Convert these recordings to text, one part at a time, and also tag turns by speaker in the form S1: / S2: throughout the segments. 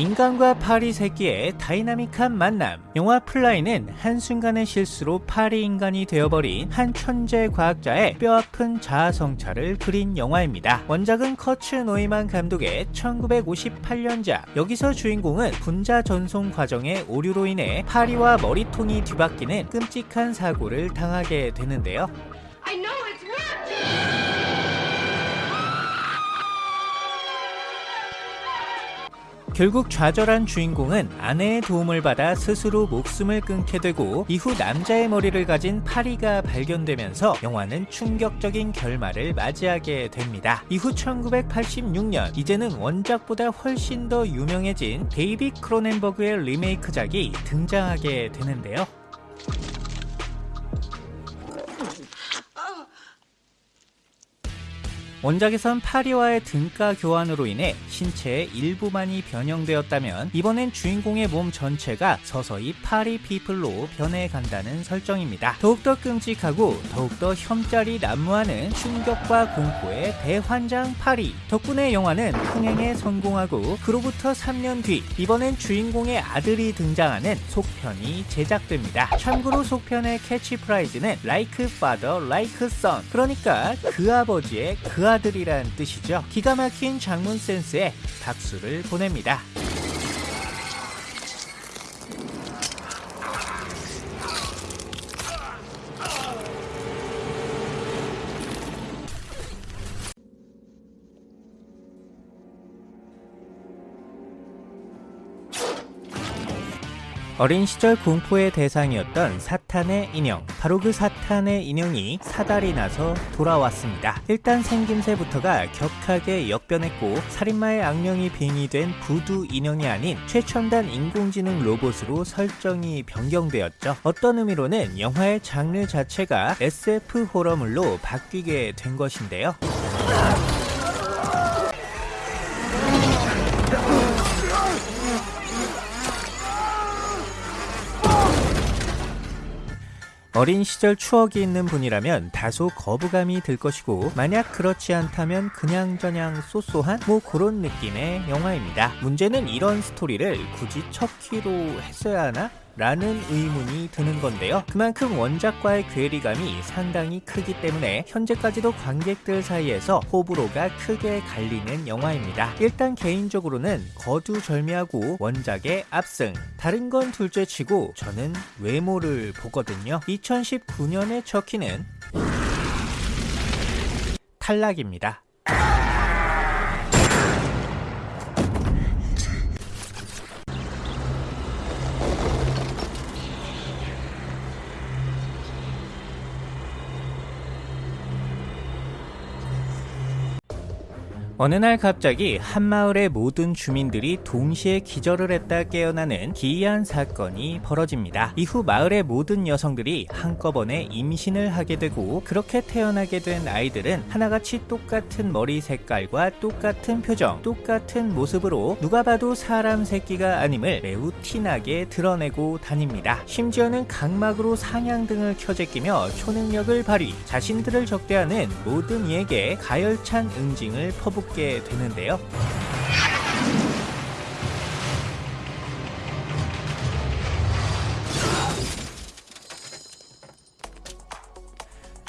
S1: 인간과 파리 새끼의 다이나믹한 만남 영화 플라이는 한순간의 실수로 파리 인간이 되어버린 한 천재 과학자의 뼈아픈 자아성찰을 그린 영화입니다. 원작은 커츠 노이만 감독의 1958년작 여기서 주인공은 분자 전송 과정의 오류로 인해 파리와 머리통이 뒤바뀌는 끔찍한 사고를 당하게 되는데요. 결국 좌절한 주인공은 아내의 도움을 받아 스스로 목숨을 끊게 되고 이후 남자의 머리를 가진 파리가 발견되면서 영화는 충격적인 결말을 맞이하게 됩니다. 이후 1986년 이제는 원작보다 훨씬 더 유명해진 데이비 크로넨버그의 리메이크작이 등장하게 되는데요. 원작에선 파리와의 등가 교환으로 인해 신체의 일부만이 변형되었다면 이번엔 주인공의 몸 전체가 서서히 파리 people로 변해간다는 설정입니다. 더욱더 끔찍하고 더욱더 혐짤이 난무하는 충격과 공포의 대환장 파리 덕분에 영화는 흥행에 성공하고 그로부터 3년 뒤 이번엔 주인공의 아들이 등장하는 속편이 제작됩니다. 참고로 속편의 캐치프레이즈는 Like Father, Like Son 그러니까 그 아버지의 그 아들이란 뜻이죠. 기가 막힌 작문 센스에 박수를 보냅니다. 어린 시절 공포의 대상이었던 사탄의 인형. 바로 그 사탄의 인형이 사달이 나서 돌아왔습니다. 일단 생김새부터가 격하게 역변했고 살인마의 악령이 빙의된 부두 인형이 아닌 최첨단 인공지능 로봇으로 설정이 변경되었죠. 어떤 의미로는 영화의 장르 자체가 SF 호러물로 바뀌게 된 것인데요 어린 시절 추억이 있는 분이라면 다소 거부감이 들 것이고 만약 그렇지 않다면 그냥저냥 쏘쏘한 뭐 그런 느낌의 영화입니다. 문제는 이런 스토리를 굳이 척키로 했어야 하나? 라는 의문이 드는 건데요. 그만큼 원작과의 괴리감이 상당히 크기 때문에 현재까지도 관객들 사이에서 호불호가 크게 갈리는 영화입니다. 일단 개인적으로는 거두절미하고 원작의 압승 다른 건 둘째치고 저는 외모를 보거든요. 2019년의 척키는 탈락입니다. 어느 날 갑자기 한 마을의 모든 주민들이 동시에 기절을 했다 깨어나는 기이한 사건이 벌어집니다. 이후 마을의 모든 여성들이 한꺼번에 임신을 하게 되고 그렇게 태어나게 된 아이들은 하나같이 똑같은 머리 색깔과 똑같은 표정, 똑같은 모습으로 누가 봐도 사람 새끼가 아님을 매우 티나게 드러내고 다닙니다. 심지어는 각막으로 상향등을 켜제끼며 초능력을 발휘, 자신들을 적대하는 모든 이에게 가열찬 응징을 퍼붓게 되는데요.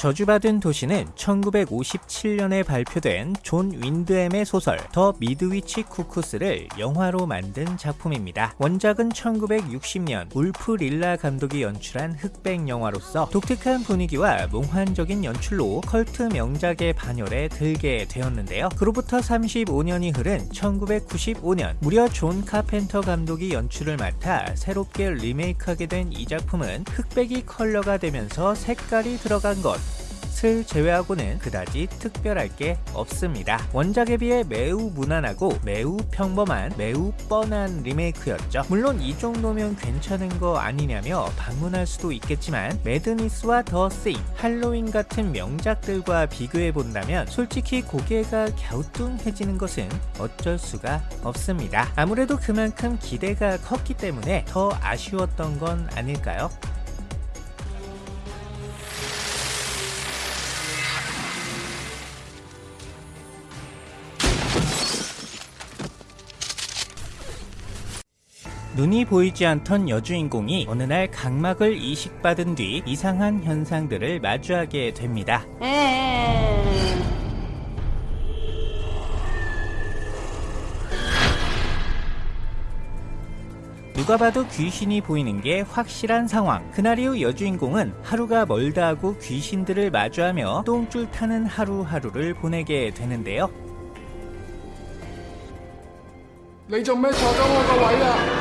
S1: 저주받은 도시는 1957년에 발표된 존 윈덤의 소설 The Midwich Cuckoos를 영화로 만든 작품입니다. 원작은 1960년 울프 릴라 감독이 연출한 흑백 영화로서 독특한 분위기와 몽환적인 연출로 컬트 명작의 반열에 들게 되었는데요. 그로부터 35년이 흐른 1995년 무려 존 카펜터 감독이 연출을 맡아 새롭게 리메이크하게 된 이 작품은 흑백이 컬러가 되면서 색깔이 들어간 것을 제외하고는 그다지 특별할 게 없습니다. 원작에 비해 매우 무난하고 매우 평범한 매우 뻔한 리메이크였죠. 물론 이 정도면 괜찮은 거 아니냐며 반문할 수도 있겠지만 매드니스와 더 세임, 할로윈 같은 명작들과 비교해 본다면 솔직히 고개가 갸우뚱해지는 것은 어쩔 수가 없습니다. 아무래도 그만큼 기대가 컸기 때문에 더 아쉬웠던 건 아닐까요? 눈이 보이지 않던 여주인공이 어느 날 각막을 이식받은 뒤 이상한 현상들을 마주하게 됩니다. 누가 봐도 귀신이 보이는 게 확실한 상황. 그날 이후 여주인공은 하루가 멀다 하고 귀신들을 마주하며 똥줄 타는 하루하루를 보내게 되는데요.
S2: 레이저맨 저장어가 와야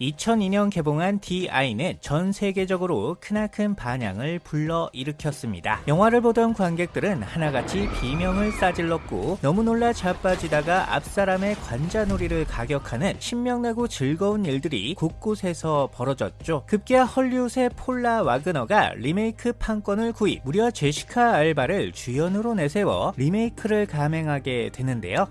S1: 2002년 개봉한 DI는 전 세계적으로 크나큰 반향을 불러일으켰습니다. 영화를 보던 관객들은 하나같이 비명을 싸질렀고 너무 놀라 자빠지다가 앞사람의 관자놀이를 가격하는 신명나고 즐거운 일들이 곳곳에서 벌어졌죠. 급기야 헐리우드의 폴라 와그너가 리메이크 판권을 구입, 무려 제시카 알바를 주연으로 내세워 리메이크를 감행하게 되는데요.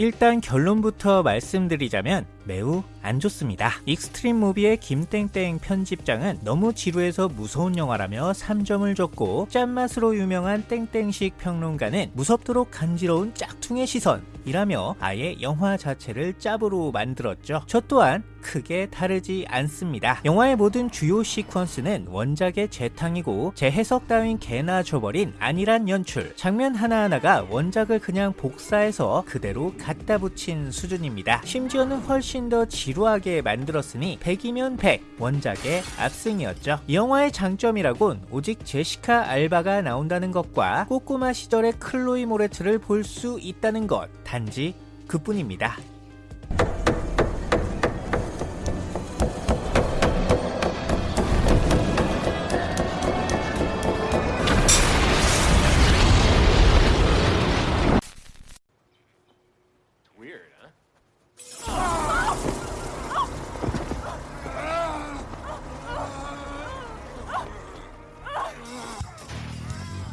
S1: 일단 결론부터 말씀드리자면 매우 안 좋습니다. 익스트림 무비의 김땡땡 편집장은 너무 지루해서 무서운 영화라며 3점을 줬고 짠맛으로 유명한 땡땡식 평론가는 무섭도록 간지러운 짝퉁의 시선이라며 아예 영화 자체를 짭으로 만들었죠. 저 또한 크게 다르지 않습니다. 영화의 모든 주요 시퀀스는 원작의 재탕이고 재해석 따윈 개나 줘버린 안일한 연출, 장면 하나하나가 원작을 그냥 복사해서 그대로 갖다 붙인 수준입니다. 심지어는 훨씬 더 지루하게 만들었으니 100이면 100 원작의 압승이었죠. 이 영화의 장점이라곤 오직 제시카 알바가 나온다는 것과 꼬꼬마 시절의 클로이 모레트를 볼 수 있다는 것 단지 그뿐입니다.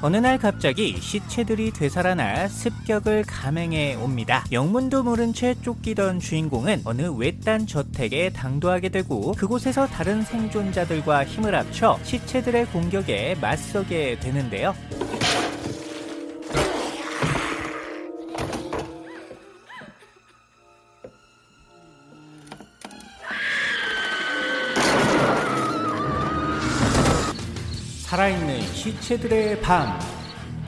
S1: 어느 날 갑자기 시체들이 되살아나 습격을 감행해 옵니다. 영문도 모른 채 쫓기던 주인공은 어느 외딴 저택에 당도하게 되고 그곳에서 다른 생존자들과 힘을 합쳐 시체들의 공격에 맞서게 되는데요. 살아있는 시체들의 밤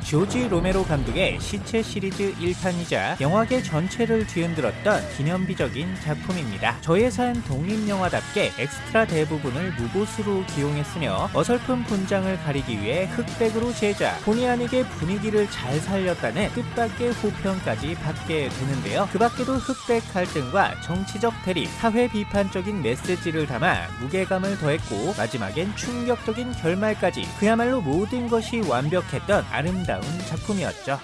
S1: 조지 로메로 감독의 시체 시리즈 1탄이자 영화계 전체를 뒤흔들었던 기념비적인 작품입니다. 저예산 독립영화답게 엑스트라 대부분을 무보수로 기용했으며 어설픈 분장을 가리기 위해 흑백으로 제작, 본의 아니게 분위기를 잘 살렸다는 뜻밖의 호평까지 받게 되는데요. 그 밖에도 흑백 갈등과 정치적 대립, 사회 비판적인 메시지를 담아 무게감을 더했고 마지막엔 충격적인 결말까지 그야말로 모든 것이 완벽했던 아름다운 작품이었죠.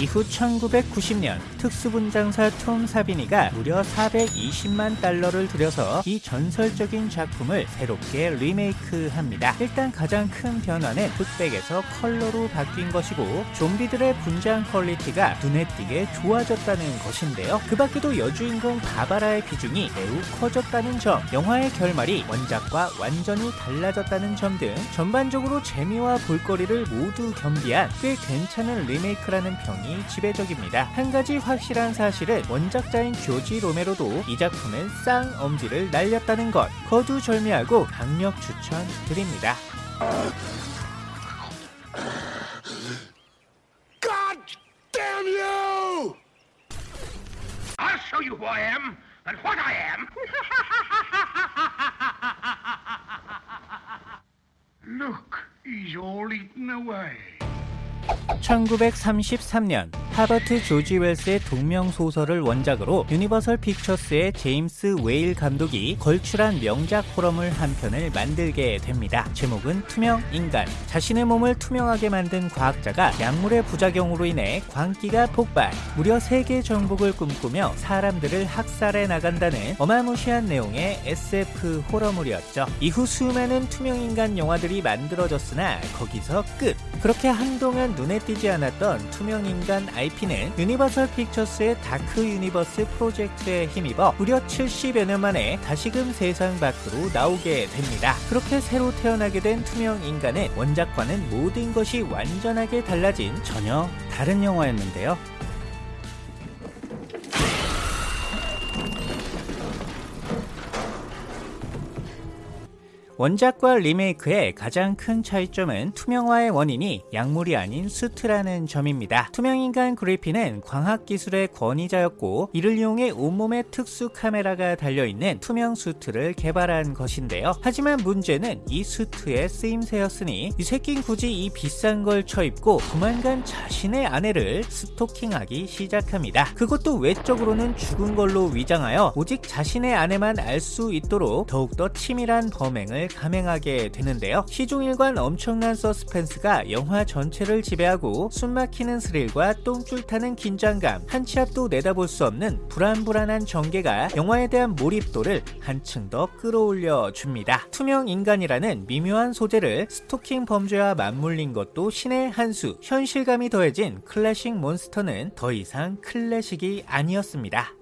S1: 이후 1990년 특수분장사 톰 사비니가 무려 420만 달러를 들여서 이 전설적인 작품을 새롭게 리메이크합니다. 일단 가장 큰 변화는 흑백에서 컬러로 바뀐 것이고 좀비들의 분장 quality가 눈에 띄게 좋아졌다는 것인데요. 그 밖에도 여주인공 바바라의 비중이 매우 커졌다는 점, 영화의 결말이 원작과 완전히 달라졌다는 점 등 전반적으로 재미와 볼거리를 모두 겸비한 꽤 괜찮은 리메이크라는 평이 지배적입니다. 한 가지 확실한 사실은 원작자인 조지 로메로도 이 작품은 쌍엄지를 날렸다는 것 거두절미하고 강력 추천드립니다.
S2: God damn you!
S3: I'll show you who I am and what I am. Look, he's all eaten away.
S1: 1933년 하버트 조지 웰스의 동명 소설을 원작으로 유니버설 픽처스의 제임스 웨일 감독이 걸출한 명작 호러물 한 편을 만들게 됩니다. 제목은 투명 인간. 자신의 몸을 투명하게 만든 과학자가 약물의 부작용으로 인해 광기가 폭발, 무려 세계 정복을 꿈꾸며 사람들을 학살해 나간다는 어마무시한 내용의 SF 호러물이었죠. 이후 수많은 투명 인간 영화들이 만들어졌으나 거기서 끝. 그렇게 한동안 눈에 띄지 않았던 투명 인간 IP는 유니버설 픽처스의 다크 유니버스 프로젝트에 힘입어 무려 70여 년 만에 다시금 세상 밖으로 나오게 됩니다. 그렇게 새로 태어나게 된 투명 인간은 원작과는 모든 것이 완전하게 달라진 전혀 다른 영화였는데요. 원작과 리메이크의 가장 큰 차이점은 투명화의 원인이 약물이 아닌 수트라는 점입니다. 투명인간 그리핀은 과학기술의 권위자였고 이를 이용해 온몸에 특수 카메라가 달려있는 투명 수트를 개발한 것인데요. 하지만 문제는 이 수트의 쓰임새였으니 이 새낀 굳이 이 비싼 걸 쳐입고 조만간 자신의 아내를 스토킹하기 시작합니다. 그것도 외적으로는 죽은 걸로 위장하여 오직 자신의 아내만 알 수 있도록 더욱더 치밀한 범행을 감행하게 되는데요. 시종일관 엄청난 서스펜스가 영화 전체를 지배하고 숨막히는 스릴과 똥줄 타는 긴장감, 한치 앞도 내다볼 수 없는 불안불안한 전개가 영화에 대한 몰입도를 한층 더 끌어올려 줍니다. 투명 인간이라는 미묘한 소재를 스토킹 범죄와 맞물린 것도 신의 한 수, 현실감이 더해진 클래식 monster는 더 이상 클래식이 아니었습니다.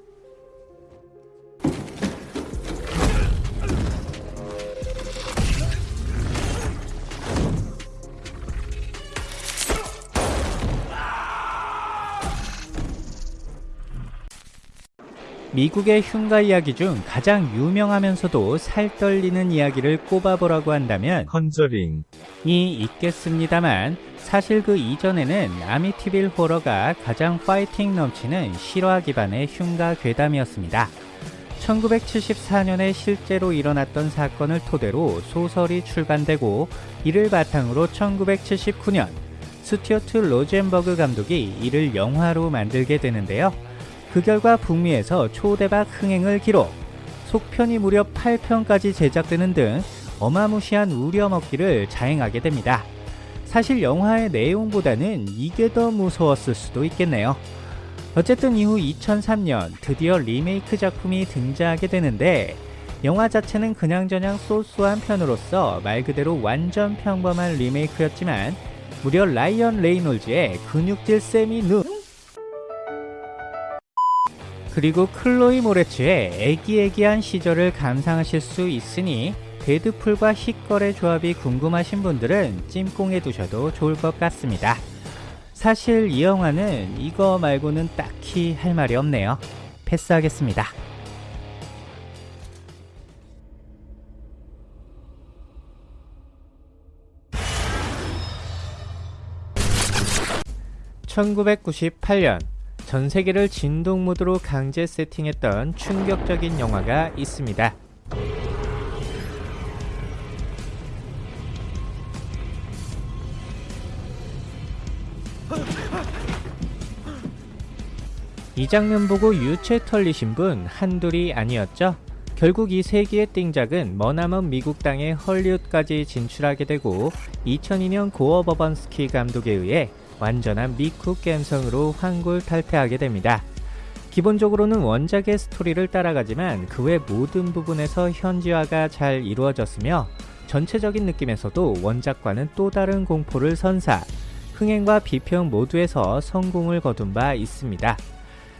S1: 미국의 흉가 이야기 중 가장 유명하면서도 살떨리는 이야기를 꼽아보라고 한다면 컨저링이 있겠습니다만 사실 그 이전에는 아미티빌 호러가 가장 파이팅 넘치는 실화 기반의 흉가 괴담이었습니다. 1974년에 실제로 일어났던 사건을 토대로 소설이 출간되고 이를 바탕으로 1979년 스튜어트 로젠버그 감독이 이를 영화로 만들게 되는데요. 그 결과 북미에서 초대박 흥행을 기록, 속편이 무려 8편까지 제작되는 등 어마무시한 우려먹기를 자행하게 됩니다. 사실 영화의 내용보다는 이게 더 무서웠을 수도 있겠네요. 어쨌든 이후 2003년 드디어 리메이크 작품이 등장하게 되는데 영화 자체는 그냥저냥 쏘쏘한 편으로서 말 그대로 완전 평범한 리메이크였지만 무려 라이언 레이놀즈의 근육질 세미 눈 그리고 클로이 모레츠의 애기애기한 시절을 감상하실 수 있으니 데드풀과 히걸의 조합이 궁금하신 분들은 찜꽁해 두셔도 좋을 것 같습니다. 사실 이 영화는 이거 말고는 딱히 할 말이 없네요. 패스하겠습니다. (1998년) 전 세계를 진동 모드로 강제 세팅했던 충격적인 영화가 있습니다. 이 장면 보고 유체 털리신 분 한둘이 아니었죠? 결국 이 세기의 띵작은 머나먼 미국 땅의 헐리우드까지 진출하게 되고 2002년 고어 버번스키 감독에 의해 완전한 미국 감성으로 환골탈태하게 됩니다. 기본적으로는 원작의 스토리를 따라가지만 그 외 모든 부분에서 현지화가 잘 이루어졌으며 전체적인 느낌에서도 원작과는 또 다른 공포를 선사, 흥행과 비평 모두에서 성공을 거둔 바 있습니다.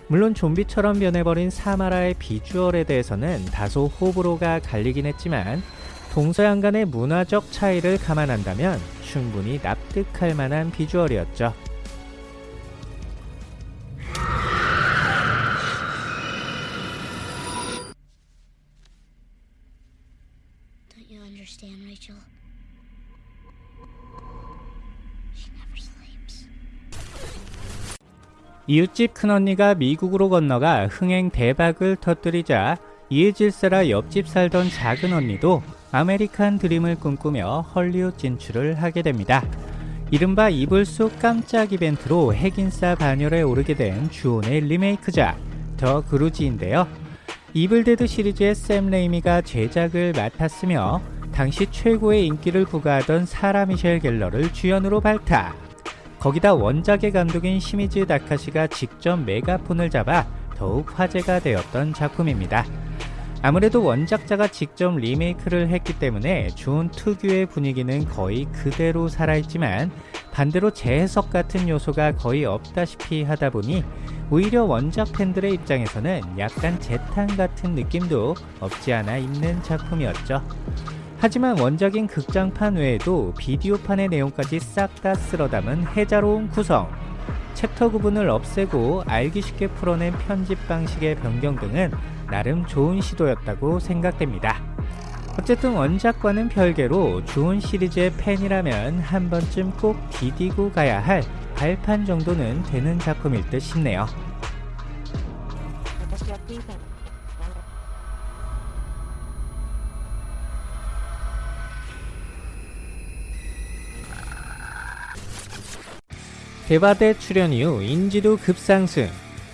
S1: 물론 좀비처럼 변해버린 사마라의 비주얼에 대해서는 다소 호불호가 갈리긴 했지만 동서양 간의 문화적 차이를 감안한다면 충분히 납득할 만한 비주얼이었죠. 이웃집 큰언니가 미국으로 건너가 흥행 대박을 터뜨리자 이에 질세라 옆집 살던 작은 언니도 아메리칸 드림을 꿈꾸며 헐리우드 진출을 하게 됩니다. 이른바 이불 속 깜짝 이벤트로 핵인싸 반열에 오르게 된 주온의 리메이크작 The Grudge인데요. Evil Dead 시리즈의 샘 레이미가 제작을 맡았으며 당시 최고의 인기를 구가하던 사라 미셸 갤러를 주연으로 발탁. 거기다 원작의 감독인 시미즈 다카시가 직접 메가폰을 잡아 더욱 화제가 되었던 작품입니다. 아무래도 원작자가 직접 리메이크를 했기 때문에 주온 특유의 분위기는 거의 그대로 살아있지만 반대로 재해석 같은 요소가 거의 없다시피 하다 보니 오히려 원작 팬들의 입장에서는 약간 재탕 같은 느낌도 없지 않아 있는 작품이었죠. 하지만 원작인 극장판 외에도 비디오판의 내용까지 싹 다 쓸어 담은 해자로운 구성, 챕터 구분을 없애고 알기 쉽게 풀어낸 편집 방식의 변경 등은 나름 좋은 시도였다고 생각됩니다. 어쨌든 원작과는 별개로 좋은 시리즈의 팬이라면 한 번쯤 꼭 디디고 가야 할 발판 정도는 되는 작품일 듯 싶네요. 데바데 출연 이후 인지도 급상승,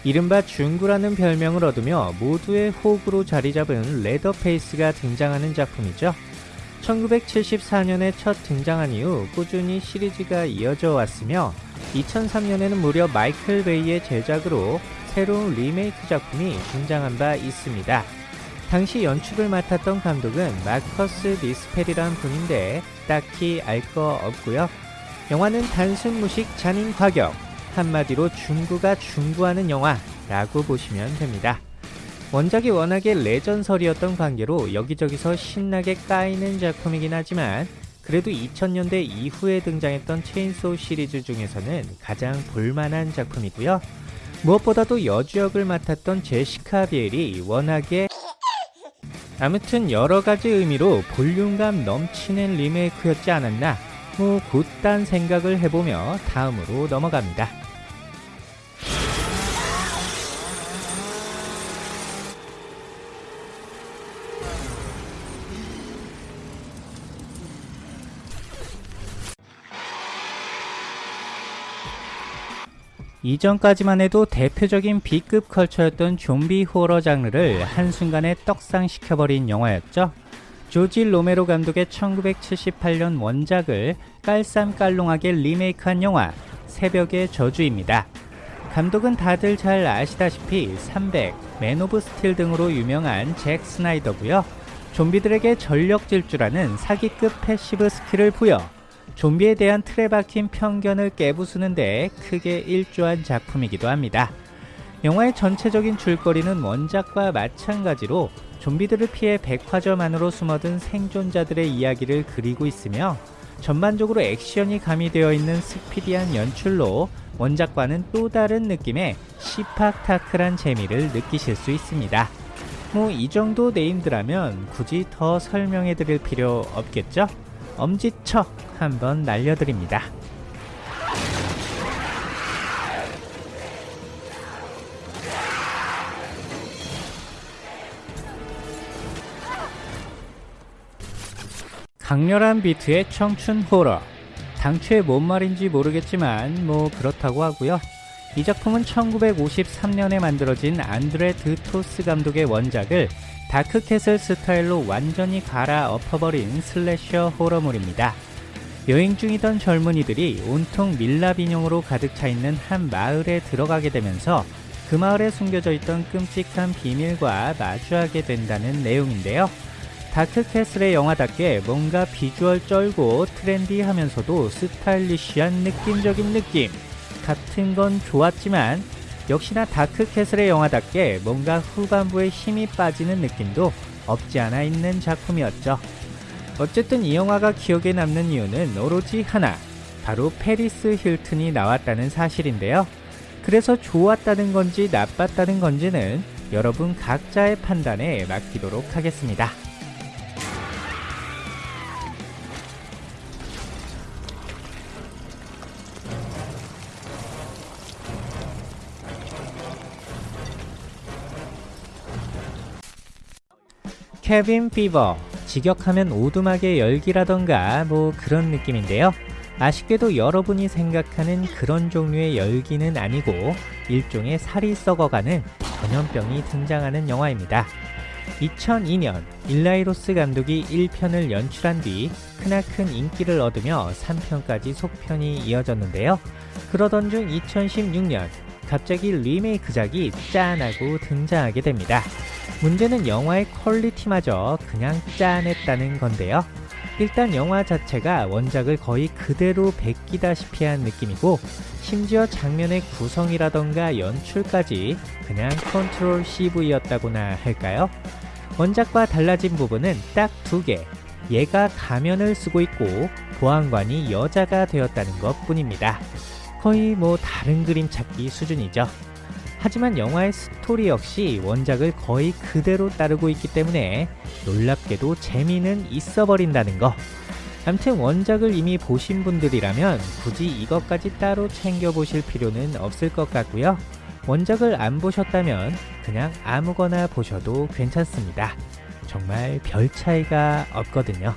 S1: 이른바 중구라는 별명을 얻으며 모두의 호구로 자리 잡은 레더페이스가 등장하는 작품이죠. 1974년에 첫 등장한 이후 꾸준히 시리즈가 이어져 왔으며 2003년에는 무려 마이클 베이의 제작으로 새로운 리메이크 작품이 등장한 바 있습니다. 당시 연출을 맡았던 감독은 마커스 미스펠이란 분인데 딱히 알 거 없고요. 영화는 단순 무식 잔인 과격, 한마디로 중구가 중구하는 영화라고 보시면 됩니다. 원작이 워낙에 레전설이었던 관계로 여기저기서 신나게 까이는 작품이긴 하지만 그래도 2000년대 이후에 등장했던 체인소우 시리즈 중에서는 가장 볼만한 작품이고요. 무엇보다도 여주역을 맡았던 제시카 비엘이 워낙에 아무튼 여러가지 의미로 볼륨감 넘치는 리메이크였지 않았나 뭐 곧단 생각을 해보며 다음으로 넘어갑니다. 이전까지만 해도 대표적인 B급 컬처였던 좀비 호러 장르를 한순간에 떡상시켜버린 영화였죠. 조지 로메로 감독의 1978년 원작을 깔쌈깔롱하게 리메이크한 영화 새벽의 저주입니다. 감독은 다들 잘 아시다시피 300, Man of Steel 등으로 유명한 잭 스나이더고요. 좀비들에게 전력 질주라는 사기급 passive skill을 부여 좀비에 대한 틀에 박힌 편견을 깨부수는 데 크게 일조한 작품이기도 합니다. 영화의 전체적인 줄거리는 원작과 마찬가지로 좀비들을 피해 백화점 안으로 숨어든 생존자들의 이야기를 그리고 있으며 전반적으로 액션이 가미되어 있는 스피디한 연출로 원작과는 또 다른 느낌의 시팍타크란 재미를 느끼실 수 있습니다. 뭐 이 정도 네임드라면 굳이 더 설명해 드릴 필요 없겠죠? 엄지척 한번 날려드립니다. 강렬한 비트의 청춘 호러 당초에 뭔 말인지 모르겠지만 뭐 그렇다고 하고요 이 작품은 1953년에 만들어진 안드레 드토스 감독의 원작을 다크캐슬 스타일로 완전히 갈아엎어버린 슬래셔 호러물입니다. 여행 중이던 젊은이들이 온통 밀랍 인형으로 가득 차 있는 한 마을에 들어가게 되면서 그 마을에 숨겨져 있던 끔찍한 비밀과 마주하게 된다는 내용인데요. 다크캐슬의 영화답게 뭔가 비주얼 쩔고 트렌디하면서도 스타일리시한 느낌적인 느낌 같은 건 좋았지만 역시나 다크캐슬의 영화답게 뭔가 후반부에 힘이 빠지는 느낌도 없지 않아 있는 작품이었죠. 어쨌든 이 영화가 기억에 남는 이유는 오로지 하나, 바로 페리스 힐튼이 나왔다는 사실인데요. 그래서 좋았다는 건지 나빴다는 건지는 여러분 각자의 판단에 맡기도록 하겠습니다. Cabin Fever 직역하면 오두막의 열기라던가 뭐 그런 느낌인데요 아쉽게도 여러분이 생각하는 그런 종류의 열기는 아니고 일종의 살이 썩어가는 전염병이 등장하는 영화입니다. 2002년 일라이로스 감독이 1편을 연출한 뒤 크나큰 인기를 얻으며 3편까지 속편이 이어졌는데요. 그러던 중 2016년 갑자기 리메이크작이 짠하고 등장하게 됩니다. 문제는 영화의 퀄리티마저 그냥 짠했다는 건데요. 일단 영화 자체가 원작을 거의 그대로 베끼다시피 한 느낌이고 심지어 장면의 구성이라던가 연출까지 그냥 control CV였다고나 할까요? 원작과 달라진 부분은 딱 두 개. 얘가 가면을 쓰고 있고 보안관이 여자가 되었다는 것 뿐입니다. 거의 뭐 다른 그림 찾기 수준이죠. 하지만 영화의 스토리 역시 원작을 거의 그대로 따르고 있기 때문에 놀랍게도 재미는 있어 버린다는 거. 암튼 원작을 이미 보신 분들이라면 굳이 이것까지 따로 챙겨보실 필요는 없을 것 같고요. 원작을 안 보셨다면 그냥 아무거나 보셔도 괜찮습니다. 정말 별 차이가 없거든요.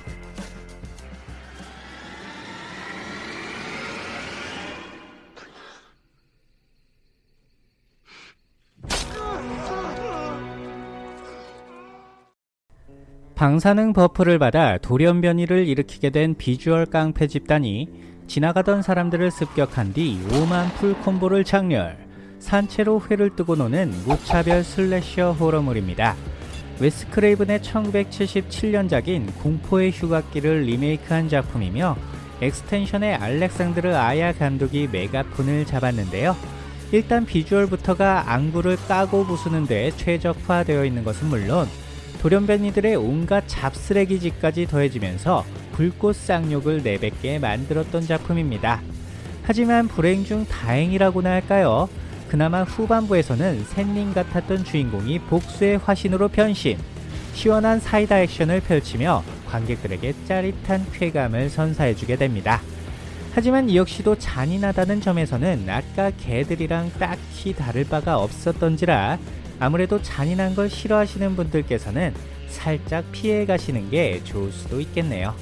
S1: 방사능 buff를 받아 돌연변이를 일으키게 된 비주얼 깡패 집단이 지나가던 사람들을 습격한 뒤 오만 full combo를 작렬 산채로 회를 뜨고 노는 무차별 slasher 호러물입니다. 웨스 크레이븐의 1977년작인 공포의 휴가길을 리메이크한 작품이며 엑스텐션의 알렉산드르 아야 감독이 메가폰을 잡았는데요. 일단 비주얼부터가 안구를 까고 부수는데 최적화되어 있는 것은 물론 돌연변이들의 온갖 잡쓰레기짓까지 더해지면서 불꽃 쌍욕을 내뱉게 만들었던 작품입니다. 하지만 불행 중 다행이라고나 할까요? 그나마 후반부에서는 샌님 같았던 주인공이 복수의 화신으로 변신, 시원한 사이다 액션을 펼치며 관객들에게 짜릿한 쾌감을 선사해주게 됩니다. 하지만 이 역시도 잔인하다는 점에서는 아까 개들이랑 딱히 다를 바가 없었던지라 아무래도 잔인한 걸 싫어하시는 분들께서는 살짝 피해 가시는 게 좋을 수도 있겠네요.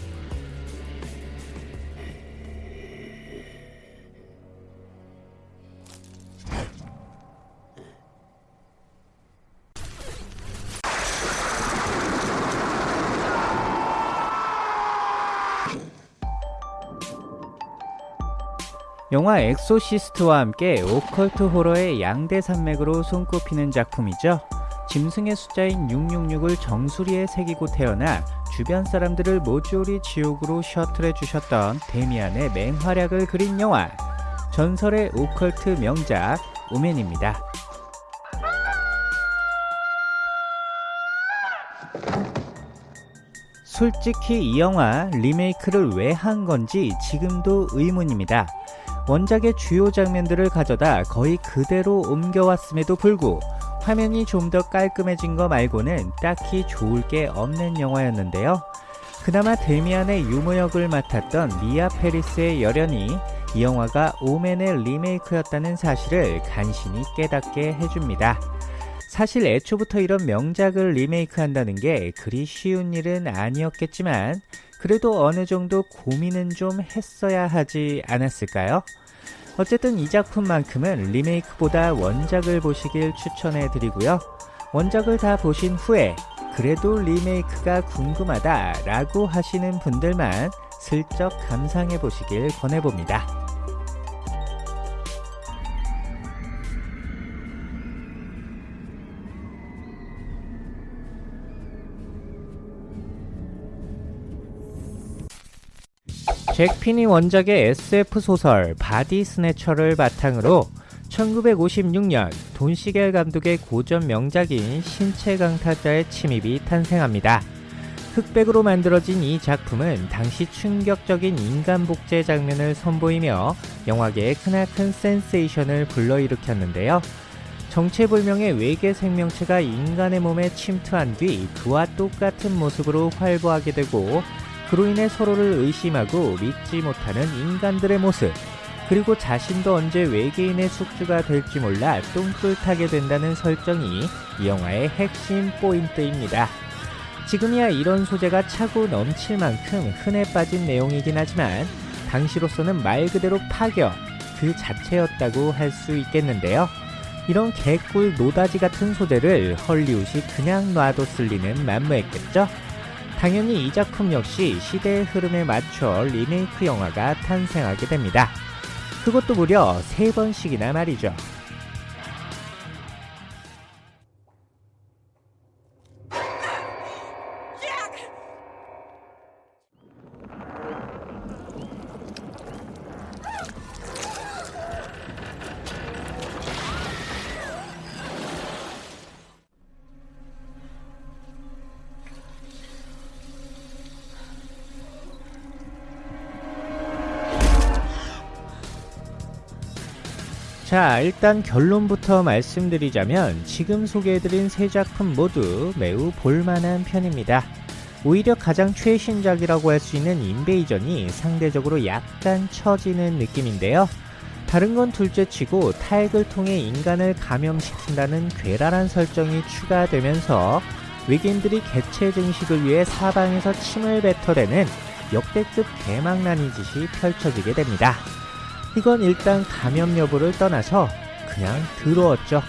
S1: 영화 엑소시스트와 함께 오컬트 호러의 양대 산맥으로 손꼽히는 작품이죠. 짐승의 숫자인 666을 정수리에 새기고 태어나 주변 사람들을 모조리 지옥으로 셔틀해 주셨던 데미안의 맹활약을 그린 영화 전설의 오컬트 명작 오맨입니다. 솔직히 이 영화 리메이크를 왜 한 건지 지금도 의문입니다. 원작의 주요 장면들을 가져다 거의 그대로 옮겨왔음에도 불구 화면이 좀 더 깔끔해진 거 말고는 딱히 좋을 게 없는 영화였는데요. 그나마 데미안의 유모 역을 맡았던 미아 페리스의 열연이 이 영화가 오맨의 리메이크였다는 사실을 간신히 깨닫게 해줍니다. 사실 애초부터 이런 명작을 리메이크한다는 게 그리 쉬운 일은 아니었겠지만 그래도 어느 정도 고민은 좀 했어야 하지 않았을까요? 어쨌든 이 작품만큼은 리메이크보다 원작을 보시길 추천해 드리고요. 원작을 다 보신 후에 그래도 리메이크가 궁금하다 라고 하시는 분들만 슬쩍 감상해 보시길 권해봅니다. 잭 피니 원작의 SF 소설 Body Snatcher를 바탕으로 1956년 돈 시겔 감독의 고전 명작인 신체 강탈자의 침입이 탄생합니다. 흑백으로 만들어진 이 작품은 당시 충격적인 인간 복제 장면을 선보이며 영화계에 크나큰 센세이션을 불러일으켰는데요. 정체불명의 외계 생명체가 인간의 몸에 침투한 뒤 그와 똑같은 모습으로 활보하게 되고 그로 인해 서로를 의심하고 믿지 못하는 인간들의 모습, 그리고 자신도 언제 외계인의 숙주가 될지 몰라 똥줄 타게 된다는 설정이 이 영화의 핵심 포인트입니다. 지금이야 이런 소재가 차고 넘칠 만큼 흔해 빠진 내용이긴 하지만 당시로서는 말 그대로 파격 그 자체였다고 할 수 있겠는데요. 이런 개꿀 노다지 같은 소재를 헐리우드이 그냥 놔뒀을 리는 만무했겠죠. 당연히 이 작품 역시 시대의 흐름에 맞춰 리메이크 영화가 탄생하게 됩니다. 그것도 무려 세 번씩이나 말이죠. 자, 일단 결론부터 말씀드리자면 지금 소개해드린 세 작품 모두 매우 볼만한 편입니다. 오히려 가장 최신작이라고 할 수 있는 인베이전이 상대적으로 약간 처지는 느낌인데요. 다른 건 둘째치고 타액을 통해 인간을 감염시킨다는 괴랄한 설정이 추가되면서 외계인들이 개체 증식을 위해 사방에서 침을 뱉어대는 역대급 대망난이 짓이 펼쳐지게 됩니다. 이건 일단 감염 여부를 떠나서 그냥 더러웠죠.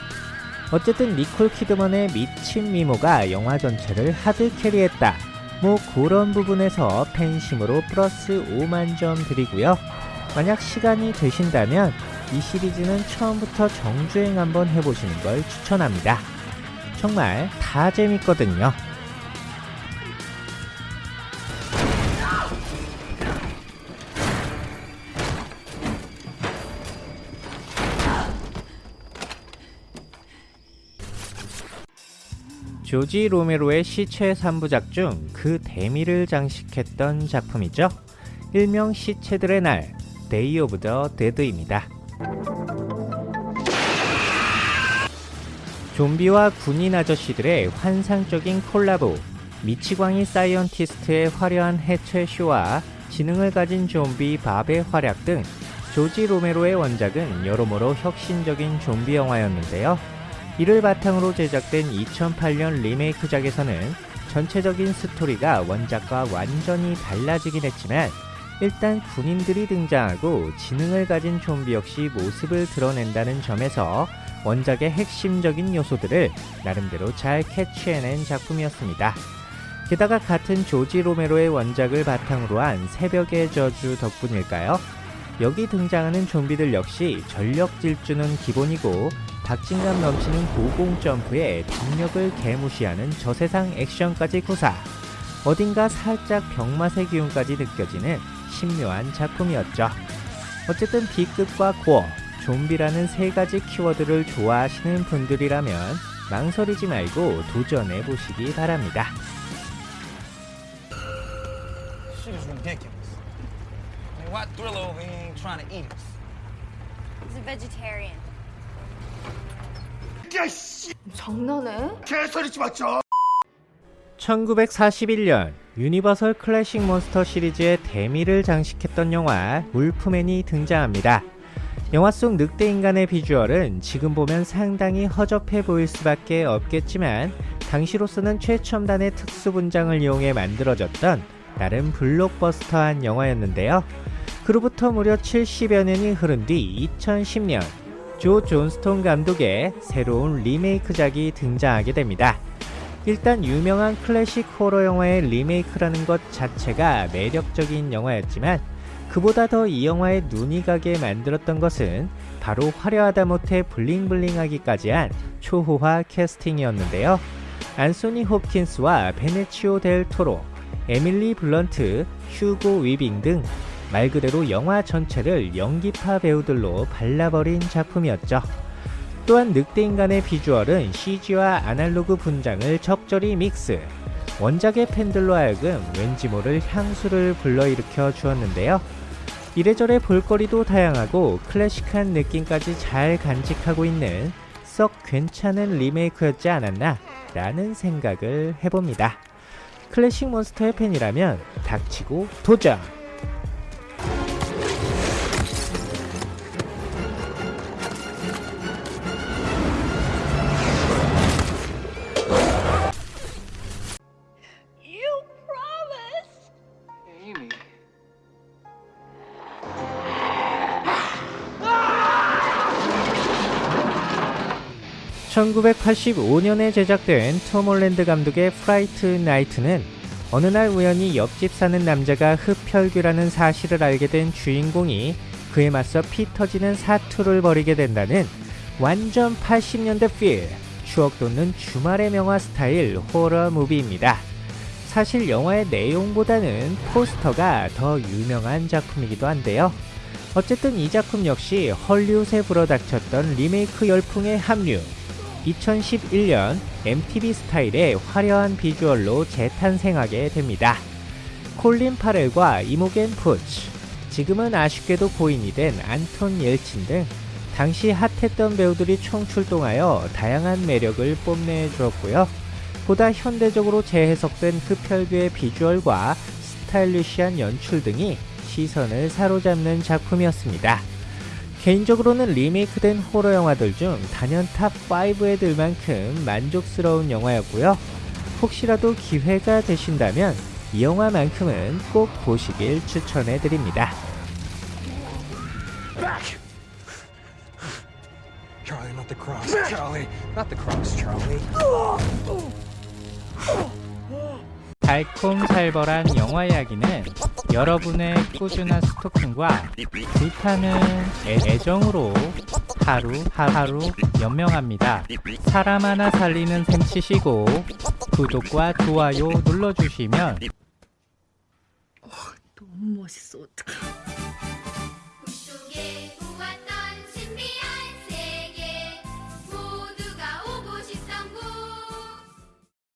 S1: 어쨌든 니콜 키드먼의 미친 미모가 영화 전체를 하드 캐리했다. 뭐 그런 부분에서 팬심으로 플러스 5만 점 드리고요. 만약 시간이 되신다면 이 시리즈는 처음부터 정주행 한번 해보시는 걸 추천합니다. 정말 다 재밌거든요. 조지 로메로의 시체 3부작 중 그 대미를 장식했던 작품이죠. 일명 시체들의 날, Day of the Dead입니다. 좀비와 군인 아저씨들의 환상적인 콜라보, 미치광이 scientist의 화려한 해체 쇼와 지능을 가진 좀비 밥의 활약 등 조지 로메로의 원작은 여러모로 혁신적인 좀비 영화였는데요. 이를 바탕으로 제작된 2008년 리메이크작에서는 전체적인 스토리가 원작과 완전히 달라지긴 했지만 일단 군인들이 등장하고 지능을 가진 좀비 역시 모습을 드러낸다는 점에서 원작의 핵심적인 요소들을 나름대로 잘 캐치해낸 작품이었습니다. 게다가 같은 조지 로메로의 원작을 바탕으로 한 새벽의 저주 덕분일까요? 여기 등장하는 좀비들 역시 전력 질주는 기본이고 박진감 넘치는 고공 점프에 중력을 개무시하는 저세상 액션까지 구사. 어딘가 살짝 병맛의 기운까지 느껴지는 신묘한 작품이었죠. 어쨌든 B급과 고어, 좀비라는 세 가지 키워드를 좋아하시는 분들이라면 망설이지 말고 도전해 보시기 바랍니다.
S4: Shit is ridiculous. I mean, why Thriller over here ain't trying to eat us?
S5: He's a vegetarian.
S6: 장난해?
S1: 1941년 유니버설 클래식 몬스터 시리즈의 대미를 장식했던 영화 Wolfman이 등장합니다. 영화 속 늑대 인간의 비주얼은 지금 보면 상당히 허접해 보일 수밖에 없겠지만 당시로서는 최첨단의 특수 분장을 이용해 만들어졌던 나름 블록버스터한 영화였는데요. 그로부터 무려 70여 년이 흐른 뒤 2010년 조 존스톤 감독의 새로운 리메이크작이 등장하게 됩니다. 일단 유명한 클래식 호러 영화의 리메이크라는 것 자체가 매력적인 영화였지만 그보다 더 이 영화에 눈이 가게 만들었던 것은 바로 화려하다 못해 bling bling하기까지 한 초호화 캐스팅이었는데요. 안소니 홉킨스와 베니치오 델 토로, 에밀리 블런트, 휴고 위빙 등 말 그대로 영화 전체를 연기파 배우들로 발라버린 작품이었죠. 또한 늑대인간의 비주얼은 CG와 아날로그 분장을 적절히 믹스. 원작의 팬들로 하여금 왠지 모를 향수를 불러일으켜 주었는데요. 이래저래 볼거리도 다양하고 클래식한 느낌까지 잘 간직하고 있는 썩 괜찮은 리메이크였지 않았나 라는 생각을 해봅니다. 클래식 몬스터의 팬이라면 닥치고 도전! 1985년에 제작된 톰 홀랜드 감독의 Fright Night는 어느 날 우연히 옆집 사는 남자가 흡혈귀라는 사실을 알게 된 주인공이 그에 맞서 피 터지는 사투를 벌이게 된다는 완전 80년대 feel, 추억 돋는 주말의 명화 스타일 호러 movie입니다. 사실 영화의 내용보다는 포스터가 더 유명한 작품이기도 한데요. 어쨌든 이 작품 역시 헐리우드에 불어닥쳤던 리메이크 열풍에 합류. 2011년 MTV 스타일의 화려한 비주얼로 재탄생하게 됩니다. 콜린 파렐과 이모겐 푸츠, 지금은 아쉽게도 고인이 된 안톤 옐친 등 당시 핫했던 배우들이 총출동하여 다양한 매력을 뽐내주었고요. 보다 현대적으로 재해석된 흡혈귀의 비주얼과 스타일리시한 연출 등이 시선을 사로잡는 작품이었습니다. 개인적으로는 리메이크된 호러 영화들 중 단연 탑5에 들 만큼 만족스러운 영화였고요. 혹시라도 기회가 되신다면 이 영화만큼은 꼭 보시길 추천해 드립니다.
S4: Charlie, not the cross. Charlie, not the cross, Charlie.
S1: 달콤살벌한 영화 이야기는 여러분의 꾸준한 스토킹과 불타는 애- 애정으로 하루 하루 연명합니다. 사람 하나 살리는 셈 치시고 구독과 좋아요 눌러주시면
S6: 너무 멋있어. 어떡해.